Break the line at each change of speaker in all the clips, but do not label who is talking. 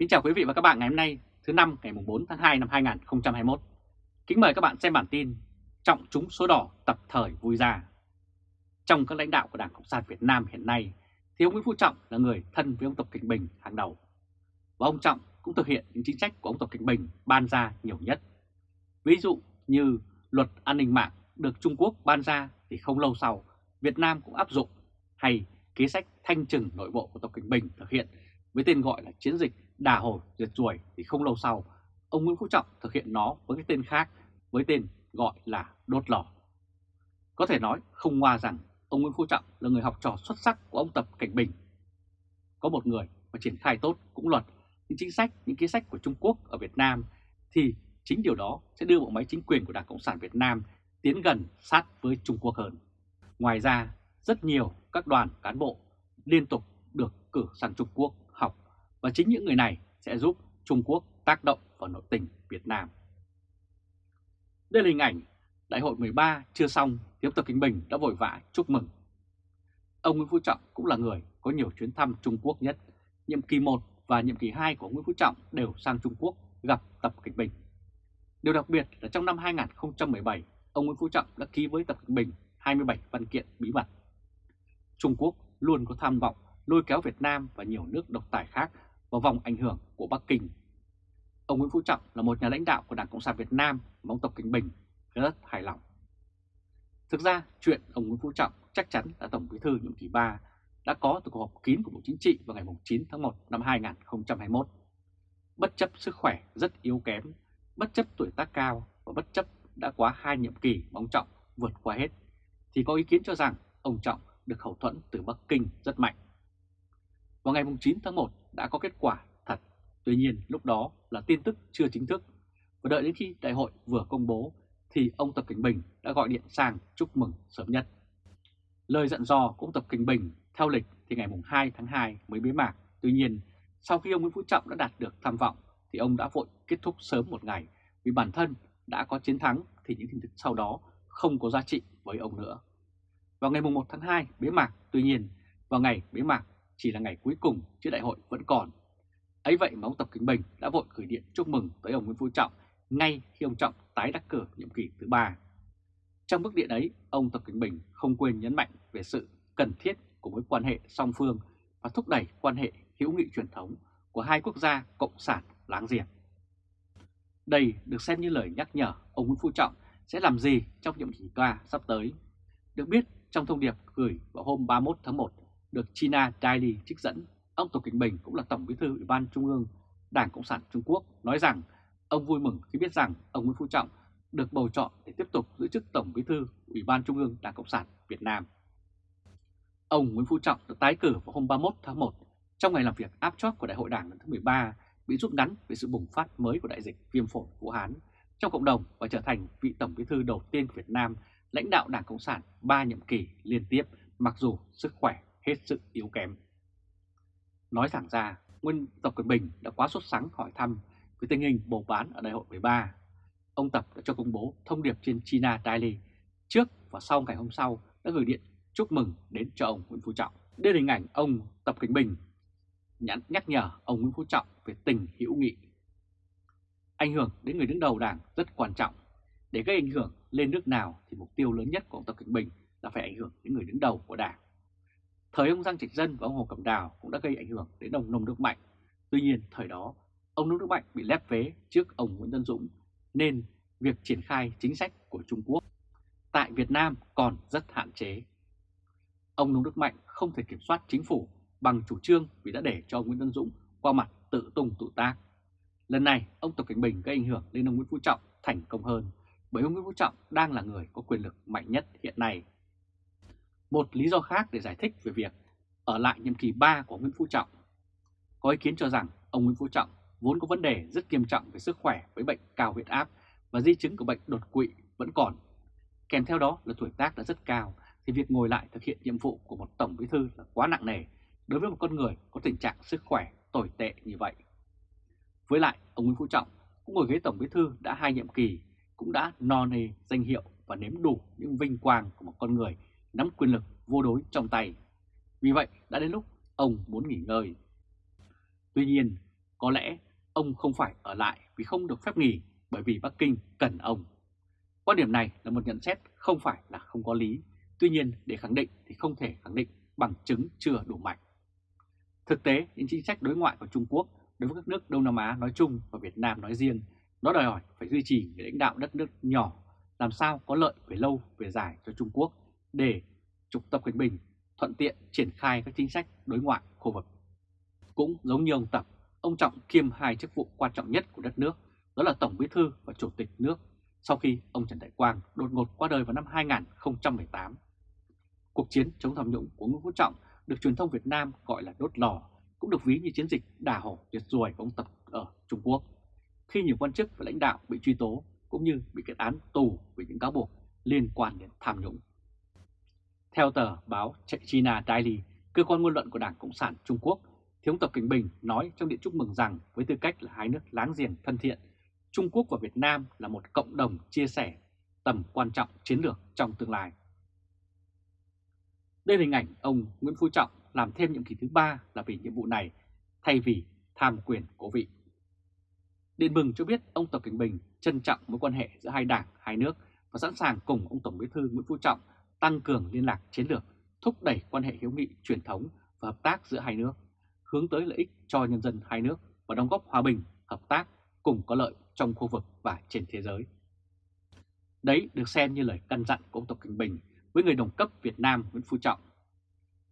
Kính chào quý vị và các bạn ngày hôm nay, thứ năm, ngày 4 tháng 2 năm 2021. Kính mời các bạn xem bản tin Trọng trúng số đỏ tập thời vui ra. Trong các lãnh đạo của Đảng Cộng sản Việt Nam hiện nay, thì ông Nguyễn Phú Trọng là người thân với ông Tập Cảnh Bình hàng đầu. Và ông Trọng cũng thực hiện những chính sách của ông Tập Cảnh Bình ban ra nhiều nhất. Ví dụ như luật an ninh mạng được Trung Quốc ban ra thì không lâu sau, Việt Nam cũng áp dụng hay kế sách thanh trừng nội bộ của Tập Cảnh Bình thực hiện với tên gọi là chiến dịch đà hồi diệt ruồi thì không lâu sau ông Nguyễn Phú Trọng thực hiện nó với cái tên khác với tên gọi là đốt lò. Có thể nói không ngoa rằng ông Nguyễn Phú Trọng là người học trò xuất sắc của ông Tập Cảnh Bình. Có một người mà triển khai tốt cũng luật những chính sách, những kế sách của Trung Quốc ở Việt Nam thì chính điều đó sẽ đưa bộ máy chính quyền của Đảng Cộng sản Việt Nam tiến gần sát với Trung Quốc hơn. Ngoài ra, rất nhiều các đoàn cán bộ liên tục được cử sang Trung Quốc và chính những người này sẽ giúp Trung Quốc tác động vào nội tình Việt Nam. Đây là hình ảnh Đại hội 13 chưa xong thì ông Tập Kinh Bình đã vội vã chúc mừng. Ông Nguyễn Phú Trọng cũng là người có nhiều chuyến thăm Trung Quốc nhất. Nhiệm kỳ 1 và nhiệm kỳ 2 của Nguyễn Phú Trọng đều sang Trung Quốc gặp Tập Kinh Bình. Điều đặc biệt là trong năm 2017, ông Nguyễn Phú Trọng đã ký với Tập Cận Bình 27 văn kiện bí mật. Trung Quốc luôn có tham vọng lôi kéo Việt Nam và nhiều nước độc tài khác vào vòng ảnh hưởng của Bắc Kinh. Ông Nguyễn Phú Trọng là một nhà lãnh đạo của Đảng Cộng sản Việt Nam mà ông Tập Kinh Bình rất hài lòng. Thực ra, chuyện ông Nguyễn Phú Trọng chắc chắn là Tổng Bí thư nhiệm kỳ 3 đã có từ cuộc họp kín của Bộ Chính trị vào ngày 9 tháng 1 năm 2021. Bất chấp sức khỏe rất yếu kém, bất chấp tuổi tác cao và bất chấp đã quá hai nhiệm kỳ mà ông Trọng vượt qua hết, thì có ý kiến cho rằng ông Trọng được hậu thuẫn từ Bắc Kinh rất mạnh. Vào ngày 9 tháng 1 đã có kết quả thật, tuy nhiên lúc đó là tin tức chưa chính thức, và đợi đến khi đại hội vừa công bố thì ông Tập Cảnh Bình đã gọi điện sang chúc mừng sớm nhất. Lời dặn dò của ông Tập Cảnh Bình theo lịch thì ngày 2 tháng 2 mới bế mạc, tuy nhiên sau khi ông Nguyễn Phú Trọng đã đạt được tham vọng thì ông đã vội kết thúc sớm một ngày vì bản thân đã có chiến thắng thì những tin tức sau đó không có giá trị với ông nữa. Vào ngày 1 tháng 2 bế mạc, tuy nhiên vào ngày bế mạc chỉ là ngày cuối cùng chứ đại hội vẫn còn. Ấy vậy mà ông Tập Kính Bình đã vội gửi điện chúc mừng tới ông Nguyễn Phú Trọng ngay khi ông Trọng tái đắc cử nhiệm kỳ thứ ba. Trong bức điện ấy, ông Tập Kính Bình không quên nhấn mạnh về sự cần thiết của mối quan hệ song phương và thúc đẩy quan hệ hữu nghị truyền thống của hai quốc gia cộng sản láng giềng. Đây được xem như lời nhắc nhở ông Nguyễn Phú Trọng sẽ làm gì trong nhiệm kỳ qua sắp tới. Được biết, trong thông điệp gửi vào hôm 31 tháng 1 được China Daily trích dẫn, ông Tập Cảnh Bình cũng là Tổng bí thư Ủy ban Trung ương Đảng Cộng sản Trung Quốc nói rằng ông vui mừng khi biết rằng ông Nguyễn Phú Trọng được bầu chọn để tiếp tục giữ chức Tổng bí thư Ủy ban Trung ương Đảng Cộng sản Việt Nam. Ông Nguyễn Phú Trọng được tái cử vào hôm 31 tháng 1 trong ngày làm việc áp chót của Đại hội Đảng lần thứ 13 bị rút ngắn về sự bùng phát mới của đại dịch viêm phổi Vũ Hán trong cộng đồng và trở thành vị Tổng bí thư đầu tiên của Việt Nam lãnh đạo Đảng Cộng sản 3 nhiệm kỳ liên tiếp mặc dù sức khỏe hết sức yếu kém. Nói thẳng ra, Nguyên Tập Cận Bình đã quá sốt sắng hỏi thăm về tình hình bầu bán ở đại hội 13. Ông Tập đã cho công bố thông điệp trên China Daily trước và sau ngày hôm sau đã gửi điện chúc mừng đến cho ông Nguyễn Phú Trọng. Đây là hình ảnh ông Tập Cận Bình nhắn nhắc nhở ông Nguyễn Phú Trọng về tình hữu nghị. Ảnh hưởng đến người đứng đầu đảng rất quan trọng. Để gây ảnh hưởng lên nước nào thì mục tiêu lớn nhất của ông Tập Cận Bình là phải ảnh hưởng đến người đứng đầu của đảng. Thời ông Giang Trạch Dân và ông Hồ Cẩm Đào cũng đã gây ảnh hưởng đến ông Nông Đức Mạnh. Tuy nhiên, thời đó, ông Nông Đức Mạnh bị lép vế trước ông Nguyễn Tân Dũng, nên việc triển khai chính sách của Trung Quốc tại Việt Nam còn rất hạn chế. Ông Nông Đức Mạnh không thể kiểm soát chính phủ bằng chủ trương vì đã để cho ông Nguyễn Tân Dũng qua mặt tự tung tự tác. Lần này, ông Tập Cảnh Bình gây ảnh hưởng lên ông Nguyễn Phú Trọng thành công hơn, bởi ông Nguyễn Phú Trọng đang là người có quyền lực mạnh nhất hiện nay. Một lý do khác để giải thích về việc ở lại nhiệm kỳ 3 của Nguyễn Phú Trọng. Có ý kiến cho rằng ông Nguyễn Phú Trọng vốn có vấn đề rất nghiêm trọng về sức khỏe với bệnh cao huyết áp và di chứng của bệnh đột quỵ vẫn còn. Kèm theo đó là tuổi tác đã rất cao thì việc ngồi lại thực hiện nhiệm vụ của một tổng bí thư là quá nặng nề đối với một con người có tình trạng sức khỏe tồi tệ như vậy. Với lại, ông Nguyễn Phú Trọng cũng ngồi ghế tổng bí thư đã hai nhiệm kỳ, cũng đã no nê danh hiệu và nếm đủ những vinh quang của một con người nắm quyền lực vô đối trong tay. Vì vậy, đã đến lúc ông muốn nghỉ ngơi. Tuy nhiên, có lẽ ông không phải ở lại vì không được phép nghỉ bởi vì Bắc Kinh cần ông. Quan điểm này là một nhận xét không phải là không có lý, tuy nhiên để khẳng định thì không thể khẳng định bằng chứng chưa đủ mạnh. Thực tế, những chính sách đối ngoại của Trung Quốc đối với các nước Đông Nam Á nói chung và Việt Nam nói riêng, nó đòi hỏi phải duy trì người lãnh đạo đất nước nhỏ làm sao có lợi về lâu về dài cho Trung Quốc để trục Tập Cận Bình thuận tiện triển khai các chính sách đối ngoại khu vực. Cũng giống như ông Tập, ông Trọng kiêm hai chức vụ quan trọng nhất của đất nước, đó là Tổng Bí thư và Chủ tịch nước, sau khi ông Trần Đại Quang đột ngột qua đời vào năm 2018. Cuộc chiến chống tham nhũng của Nguyễn Phú Trọng được truyền thông Việt Nam gọi là đốt lò, cũng được ví như chiến dịch đà hổ diệt ruồi của ông Tập ở Trung Quốc. Khi nhiều quan chức và lãnh đạo bị truy tố cũng như bị kết án tù vì những cáo buộc liên quan đến tham nhũng. Theo tờ báo China Daily, cơ quan ngôn luận của Đảng Cộng sản Trung Quốc, thiếu Tập Cảnh Bình nói trong điện chúc mừng rằng với tư cách là hai nước láng giềng thân thiện, Trung Quốc và Việt Nam là một cộng đồng chia sẻ tầm quan trọng chiến lược trong tương lai. Đây là hình ảnh ông Nguyễn Phú Trọng làm thêm nhiệm kỳ thứ ba là vì nhiệm vụ này thay vì tham quyền cố vị. Điện mừng cho biết ông Tập Cảnh Bình trân trọng mối quan hệ giữa hai đảng, hai nước và sẵn sàng cùng ông Tổng Bí thư Nguyễn Phú Trọng tăng cường liên lạc chiến lược, thúc đẩy quan hệ hữu nghị truyền thống và hợp tác giữa hai nước, hướng tới lợi ích cho nhân dân hai nước và đóng góp hòa bình, hợp tác cùng có lợi trong khu vực và trên thế giới. Đấy được xem như lời căn dặn của ông Tập Cận Bình với người đồng cấp Việt Nam Nguyễn Phú Trọng.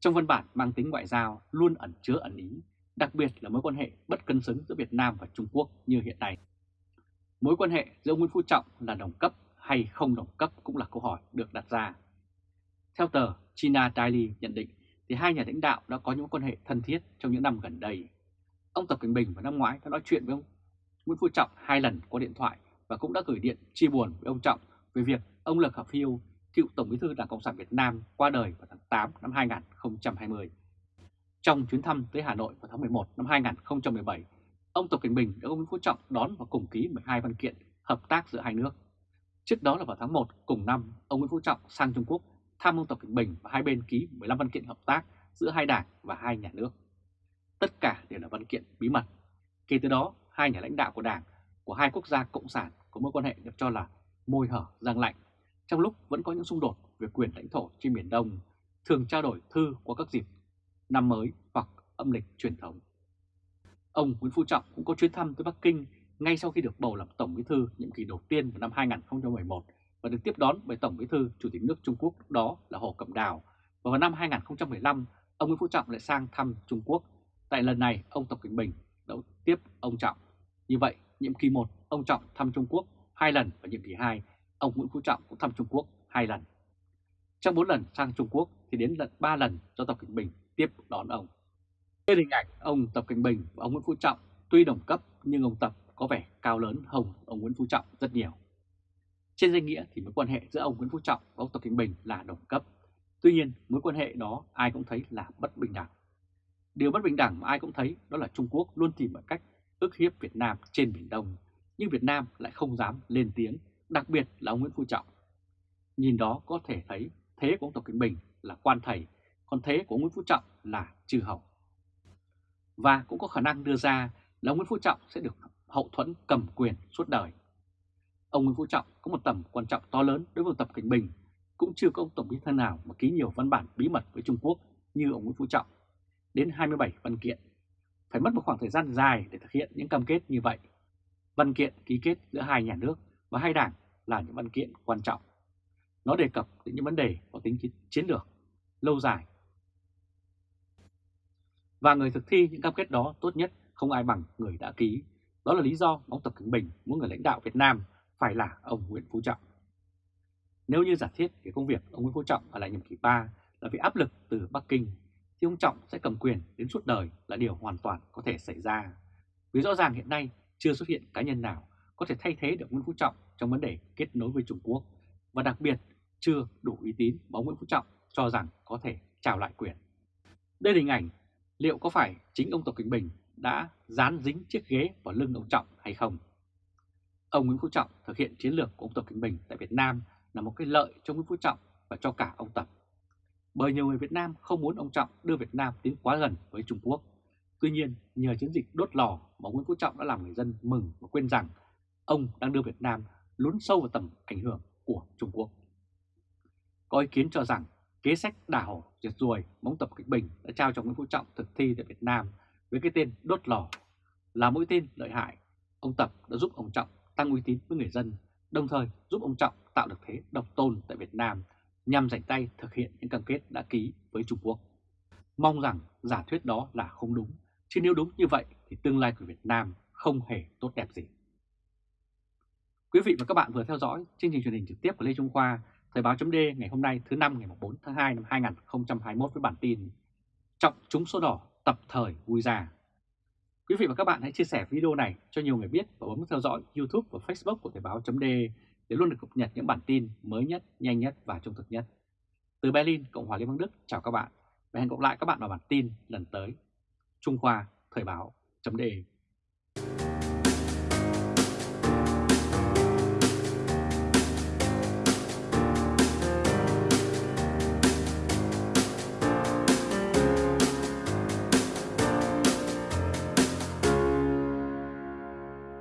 Trong văn bản mang tính ngoại giao luôn ẩn chứa ẩn ý, đặc biệt là mối quan hệ bất cân xứng giữa Việt Nam và Trung Quốc như hiện nay. Mối quan hệ giữa Nguyễn Phú Trọng là đồng cấp hay không đồng cấp cũng là câu hỏi được đặt ra. Theo tờ China Daily nhận định thì hai nhà lãnh đạo đã có những quan hệ thân thiết trong những năm gần đây. Ông Tập Cận Bình vào năm ngoái đã nói chuyện với ông Nguyễn Phú Trọng hai lần qua điện thoại và cũng đã gửi điện chia buồn với ông Trọng về việc ông Lê Khả Phiêu, cựu Tổng bí thư Đảng Cộng sản Việt Nam qua đời vào tháng 8 năm 2020. Trong chuyến thăm tới Hà Nội vào tháng 11 năm 2017, ông Tập Cận Bình đã ông Nguyễn Phú Trọng đón và cùng ký 12 văn kiện hợp tác giữa hai nước. Trước đó là vào tháng 1 cùng năm, ông Nguyễn Phú Trọng sang Trung Quốc Tham mưu Tập Cận Bình và hai bên ký 15 văn kiện hợp tác giữa hai đảng và hai nhà nước. Tất cả đều là văn kiện bí mật. Kể từ đó, hai nhà lãnh đạo của đảng của hai quốc gia cộng sản có mối quan hệ được cho là môi hở giang lạnh, trong lúc vẫn có những xung đột về quyền lãnh thổ trên Biển Đông, thường trao đổi thư qua các dịp năm mới hoặc âm lịch truyền thống. Ông Nguyễn Phú Trọng cũng có chuyến thăm tới Bắc Kinh ngay sau khi được bầu làm Tổng Bí thư nhiệm kỳ đầu tiên vào năm 2011 và được tiếp đón bởi Tổng Bí thư Chủ tịch nước Trung Quốc đó là Hồ Cẩm Đào. Và vào năm 2015, ông Nguyễn Phú Trọng lại sang thăm Trung Quốc. Tại lần này, ông Tập Cận Bình đã tiếp ông Trọng. Như vậy, nhiệm kỳ 1, ông Trọng thăm Trung Quốc hai lần và nhiệm kỳ 2, ông Nguyễn Phú Trọng cũng thăm Trung Quốc hai lần. Trong 4 lần sang Trung Quốc thì đến lần 3 lần do Tập Cận Bình tiếp đón ông. Trên hình ảnh ông Tập Cận Bình và ông Nguyễn Phú Trọng tuy đồng cấp nhưng ông Tập có vẻ cao lớn hơn ông Nguyễn Phú Trọng rất nhiều. Trên danh nghĩa thì mối quan hệ giữa ông Nguyễn Phú Trọng và ông Tập Cận Bình là đồng cấp. Tuy nhiên mối quan hệ đó ai cũng thấy là bất bình đẳng. Điều bất bình đẳng mà ai cũng thấy đó là Trung Quốc luôn tìm mọi cách ức hiếp Việt Nam trên Biển Đông, nhưng Việt Nam lại không dám lên tiếng, đặc biệt là ông Nguyễn Phú Trọng. Nhìn đó có thể thấy thế của ông Tập Cận Bình là quan thầy, còn thế của ông Nguyễn Phú Trọng là trừ hậu. Và cũng có khả năng đưa ra là ông Nguyễn Phú Trọng sẽ được hậu thuẫn cầm quyền suốt đời. Ông Nguyễn Phú Trọng có một tầm quan trọng to lớn đối với Tập Cảnh Bình, cũng chưa có ông Tổng bí thư nào mà ký nhiều văn bản bí mật với Trung Quốc như ông Nguyễn Phú Trọng, đến 27 văn kiện. Phải mất một khoảng thời gian dài để thực hiện những cam kết như vậy. Văn kiện ký kết giữa hai nhà nước và hai đảng là những văn kiện quan trọng. Nó đề cập đến những vấn đề có tính chiến lược, lâu dài. Và người thực thi những cam kết đó tốt nhất không ai bằng người đã ký. Đó là lý do ông Tập Cận Bình muốn người lãnh đạo Việt Nam phải là ông Nguyễn Phú Trọng. Nếu như giả thiết cái công việc ông Nguyễn Phú Trọng ở lại nhiệm kỳ 3 là vì áp lực từ Bắc Kinh, thì ông Trọng sẽ cầm quyền đến suốt đời là điều hoàn toàn có thể xảy ra. Vì rõ ràng hiện nay chưa xuất hiện cá nhân nào có thể thay thế được Nguyễn Phú Trọng trong vấn đề kết nối với Trung Quốc và đặc biệt chưa đủ uy tín mà ông Nguyễn Phú Trọng cho rằng có thể trao lại quyền. Đây là hình ảnh liệu có phải chính ông Tập Cận Bình đã dán dính chiếc ghế vào lưng ông Trọng hay không? Ông Nguyễn Phú Trọng thực hiện chiến lược của ông Tập Cận Bình tại Việt Nam là một cái lợi cho Nguyễn Phú Trọng và cho cả ông Tập. Bởi nhiều người Việt Nam không muốn ông Trọng đưa Việt Nam tiến quá gần với Trung Quốc, Tuy nhiên, nhờ chiến dịch đốt lò mà Nguyễn Phú Trọng đã làm người dân mừng và quên rằng ông đang đưa Việt Nam lún sâu vào tầm ảnh hưởng của Trung Quốc. Có ý kiến cho rằng kế sách đả hổ diệt ruồi móng tập kịch bình đã trao cho Nguyễn Phú Trọng thực thi tại Việt Nam với cái tên đốt lò là mũi tên lợi hại. Ông Tập đã giúp ông Trọng tăng uy tín với người dân, đồng thời giúp ông Trọng tạo được thế độc tôn tại Việt Nam nhằm giành tay thực hiện những cam kết đã ký với Trung Quốc. Mong rằng giả thuyết đó là không đúng, chứ nếu đúng như vậy thì tương lai của Việt Nam không hề tốt đẹp gì. Quý vị và các bạn vừa theo dõi chương trình truyền hình trực tiếp của Lê Trung Khoa, Thời báo chấm ngày hôm nay thứ năm ngày 4 tháng 2 năm 2021 với bản tin Trọng trúng số đỏ tập thời vui già. Quý vị và các bạn hãy chia sẻ video này cho nhiều người biết và bấm theo dõi YouTube và Facebook của Thời Báo .de để luôn được cập nhật những bản tin mới nhất, nhanh nhất và trung thực nhất. Từ Berlin, Cộng hòa Liên bang Đức, chào các bạn và hẹn gặp lại các bạn vào bản tin lần tới. Trung Khoa Thời Báo .de.